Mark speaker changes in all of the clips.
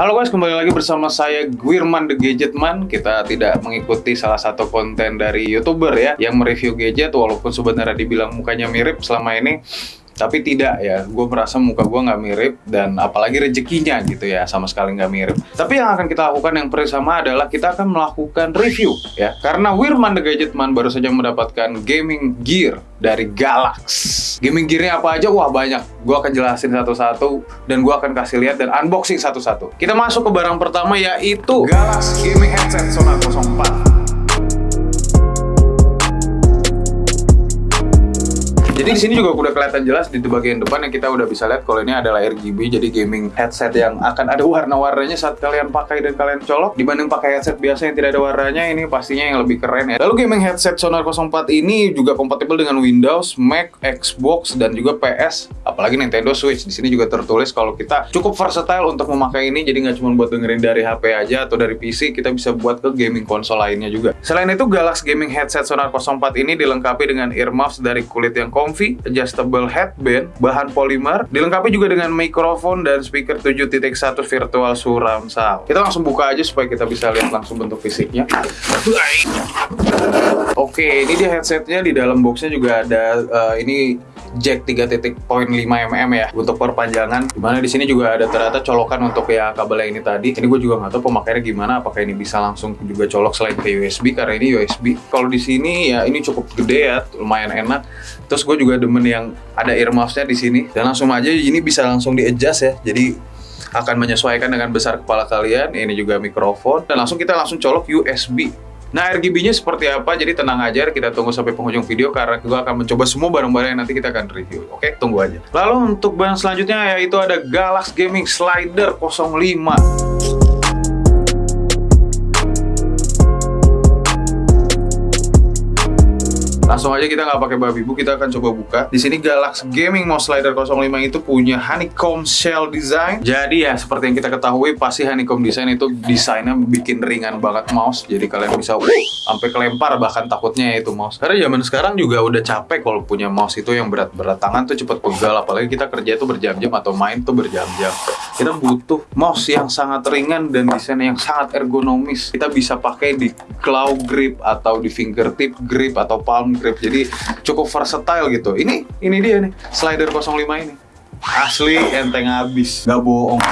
Speaker 1: Halo guys, kembali lagi bersama saya Gwirman The Gadgetman. Kita tidak mengikuti salah satu konten dari YouTuber ya yang mereview gadget walaupun sebenarnya dibilang mukanya mirip selama ini tapi tidak ya. Gue merasa muka gue nggak mirip dan apalagi rezekinya gitu ya sama sekali nggak mirip. Tapi yang akan kita lakukan yang pertama adalah kita akan melakukan review ya. Karena Wirman the Gadgetman baru saja mendapatkan gaming gear dari Galax. Gaming gearnya apa aja? Wah banyak. Gue akan jelasin satu-satu dan gue akan kasih lihat dan unboxing satu-satu. Kita masuk ke barang pertama yaitu Galax gaming headset Sonar 04 Jadi di sini juga udah kelihatan jelas di bagian depan yang kita udah bisa lihat kalau ini adalah RGB jadi gaming headset yang akan ada warna-warnanya saat kalian pakai dan kalian colok dibanding pakai headset biasa yang tidak ada warnanya ini pastinya yang lebih keren ya. Lalu gaming headset Sonar 04 ini juga kompatibel dengan Windows, Mac, Xbox dan juga PS apalagi Nintendo Switch. Di sini juga tertulis kalau kita cukup versatile untuk memakai ini jadi nggak cuma buat dengerin dari HP aja atau dari PC, kita bisa buat ke gaming konsol lainnya juga. Selain itu Galaxy Gaming Headset Sonar 04 ini dilengkapi dengan earmuffs dari kulit yang comfy comfy, adjustable headband, bahan polimer, dilengkapi juga dengan mikrofon dan speaker 7.1 virtual surround sound. Kita langsung buka aja supaya kita bisa lihat langsung bentuk fisiknya. Oke, ini dia headsetnya di dalam boxnya juga ada uh, ini jack 3.5 mm ya untuk perpanjangan. Di mana di sini juga ada ternyata colokan untuk ya kabelnya ini tadi. Ini gue juga nggak tahu pemakaiannya gimana. Apakah ini bisa langsung juga colok selain ke USB karena ini USB. Kalau di sini ya ini cukup gede ya, lumayan enak. Terus gue juga demen yang ada earmuffsnya di sini dan langsung aja ini bisa langsung di adjust ya. Jadi akan menyesuaikan dengan besar kepala kalian. Ini juga mikrofon dan langsung kita langsung colok USB Nah RGB-nya seperti apa? Jadi tenang aja, kita tunggu sampai penghujung video karena gue akan mencoba semua barang-barang yang nanti kita akan review. Oke, tunggu aja. Lalu untuk barang selanjutnya yaitu ada Galax Gaming Slider 05. Langsung aja kita nggak pakai babi bu, kita akan coba buka. Di sini Galax Gaming Mouse Slider 05 itu punya honeycomb shell design. Jadi ya seperti yang kita ketahui pasti honeycomb design itu desainnya bikin ringan banget mouse. Jadi kalian bisa uh, sampai kelempar bahkan takutnya itu mouse. Karena zaman sekarang juga udah capek kalau punya mouse itu yang berat-berat tangan tuh cepet pegal apalagi kita kerja itu berjam-jam atau main tuh berjam-jam. Kita butuh mouse yang sangat ringan dan desain yang sangat ergonomis. Kita bisa pakai di claw grip atau di fingertip grip atau palm grip jadi cukup versatile gitu. Ini ini dia nih slider 05 ini. Asli enteng habis nggak bohong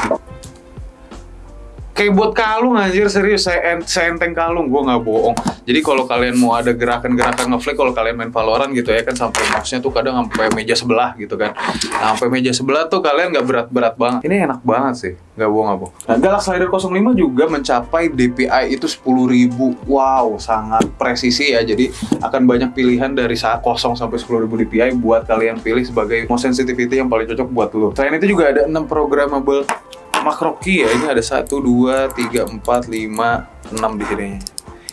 Speaker 1: kayak buat kalung anjir serius. Saya, ent saya enteng kalung gue nggak bohong. Jadi kalau kalian mau ada gerakan-gerakan ngeflick kalau kalian main Valorant gitu ya kan sampai mouse-nya tuh kadang sampai meja sebelah gitu kan. Nah, sampai meja sebelah tuh kalian nggak berat-berat banget. Ini enak banget sih. Nggak bohong nggak bohong. Nah Galaxy Slider 05 juga mencapai DPI itu 10.000 wow sangat presisi ya. Jadi akan banyak pilihan dari saat 0 sampai 10.000 DPI buat kalian pilih sebagai mouse sensitivity yang paling cocok buat lo selain itu juga ada 6 programmable makro key ya ini ada 1, 2, 3, 4, 5, 6 di sini.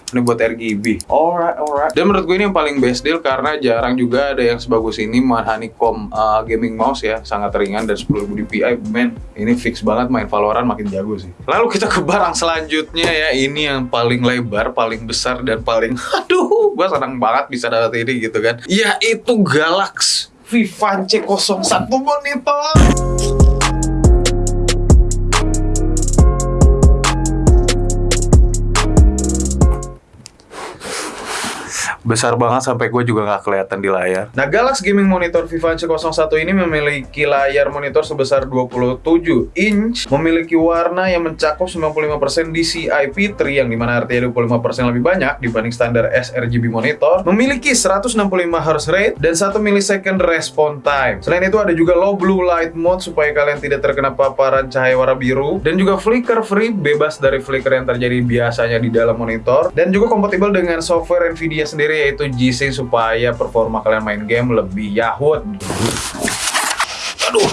Speaker 1: Ini buat RGB alright alright. Dan menurut gue ini yang paling best deal karena jarang juga ada yang sebagus ini. Honeycomb uh, gaming mouse ya sangat ringan dan 10.000 dpi men ini fix banget main Valorant makin jago sih. Lalu kita ke barang selanjutnya ya. Ini yang paling lebar paling besar dan paling aduh gue senang banget bisa dapat ini gitu kan. Yaitu Galax Vivance 01 monitor besar banget sampai gue juga nggak kelihatan di layar. Nah, Galaxy Gaming Monitor Vivance 01 ini memiliki layar monitor sebesar 27 inch, memiliki warna yang mencakup 95% DCI-P3 yang di mana artinya 25% lebih banyak dibanding standar sRGB monitor, memiliki 165 Hz rate dan 1 millisecond response time. Selain itu ada juga low blue light mode supaya kalian tidak terkena paparan cahaya warna biru dan juga flicker free bebas dari flicker yang terjadi biasanya di dalam monitor dan juga kompatibel dengan software Nvidia sendiri yaitu G-Sync supaya performa kalian main game lebih yahut. Aduh.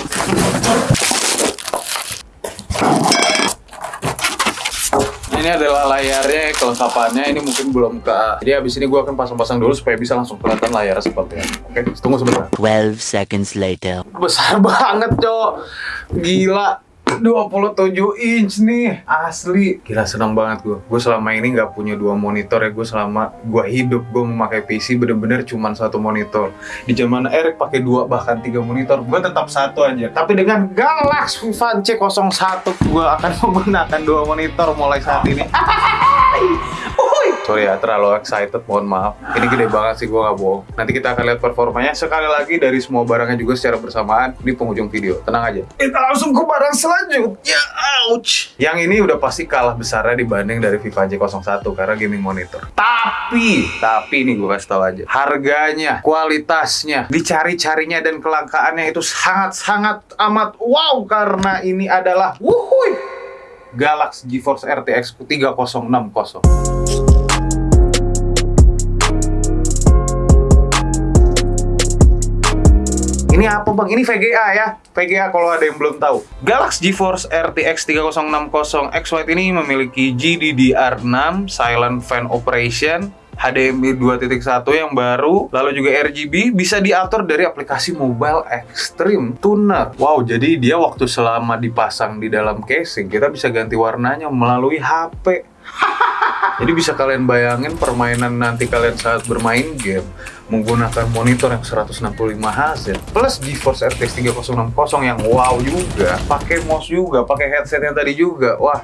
Speaker 1: ini adalah layarnya kelengkapannya. Ini mungkin belum ke jadi habis ini gue akan pasang-pasang dulu supaya bisa langsung kelihatan layar seperti ini. Oke tunggu sebentar.
Speaker 2: 12 seconds later.
Speaker 1: Besar banget cok. Gila 27 inch nih asli. Gila seneng banget gue gue selama ini nggak punya dua monitor ya. Gue selama gue hidup gue memakai PC bener-bener cuma satu monitor. Di zaman Eric pakai dua bahkan tiga monitor. Gue tetap satu aja tapi dengan Galaxy Fan C01 gue akan menggunakan dua monitor mulai saat ini Sorry ya, terlalu excited, mohon maaf. Ini gede banget sih, gue nggak bohong. Nanti kita akan lihat performanya sekali lagi dari semua barangnya juga secara bersamaan di penghujung video. Tenang aja. Kita langsung ke barang selanjutnya. Ouch! Yang ini udah pasti kalah besarnya dibanding dari Viva J01 karena gaming monitor. Tapi, tapi ini gue kasih tau aja. Harganya, kualitasnya, dicari-carinya dan kelangkaannya itu sangat-sangat amat wow karena ini adalah wuhui Galaxy GeForce RTX 3060. Ini apa bang? Ini VGA ya. VGA kalau ada yang belum tahu. Galaxy GeForce RTX 3060 X White ini memiliki GDDR6 Silent Fan Operation HDMI 2.1 yang baru, lalu juga RGB bisa diatur dari aplikasi Mobile Extreme Tuner. Wow, jadi dia waktu selama dipasang di dalam casing, kita bisa ganti warnanya melalui HP. Jadi bisa kalian bayangin permainan nanti kalian saat bermain game menggunakan monitor yang 165 Hz plus GeForce RTX 3060 yang wow juga, pakai mouse juga, pakai headset yang tadi juga. Wah.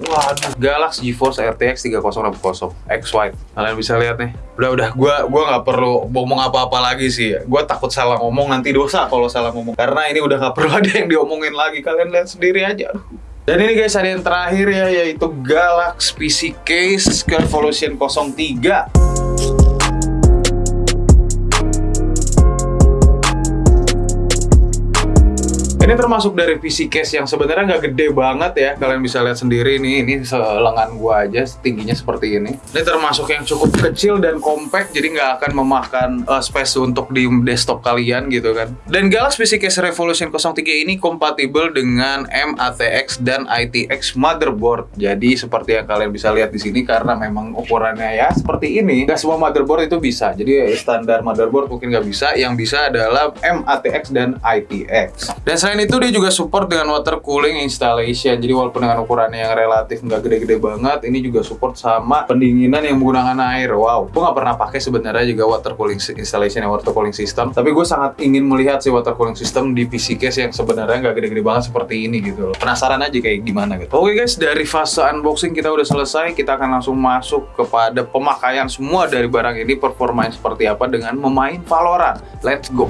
Speaker 1: Waduh, Galaxy GeForce RTX 3060 X White. Kalian bisa lihat nih. Udah udah gua gua nggak perlu ngomong apa-apa lagi sih. Gua takut salah ngomong nanti dosa kalau salah ngomong. Karena ini udah nggak perlu ada yang diomongin lagi. Kalian lihat sendiri aja. Aduh. Dan ini guys ada yang terakhir ya yaitu Galaxy PC Case Revolution 03. Ini termasuk dari PC case yang sebenarnya nggak gede banget ya. Kalian bisa lihat sendiri nih, ini selengan gua aja tingginya seperti ini. Ini termasuk yang cukup kecil dan compact, jadi nggak akan memakan uh, space untuk di desktop kalian gitu kan. Dan Galaxy PC Case Revolution 03 ini kompatibel dengan MATX dan ITX motherboard. Jadi seperti yang kalian bisa lihat di sini karena memang ukurannya ya seperti ini. Gak semua motherboard itu bisa. Jadi standar motherboard mungkin nggak bisa. Yang bisa adalah MATX dan ITX. Dan selain itu dia juga support dengan water cooling installation. Jadi walaupun dengan ukurannya yang relatif nggak gede-gede banget, ini juga support sama pendinginan yang menggunakan air. Wow, gue nggak pernah pakai sebenarnya juga water cooling installation yang water cooling system. Tapi gue sangat ingin melihat si water cooling system di PC case yang sebenarnya nggak gede-gede banget seperti ini gitu loh. Penasaran aja kayak gimana gitu. Oke guys, dari fase unboxing kita udah selesai. Kita akan langsung masuk kepada pemakaian semua dari barang ini performanya seperti apa dengan memain Valorant. Let's go.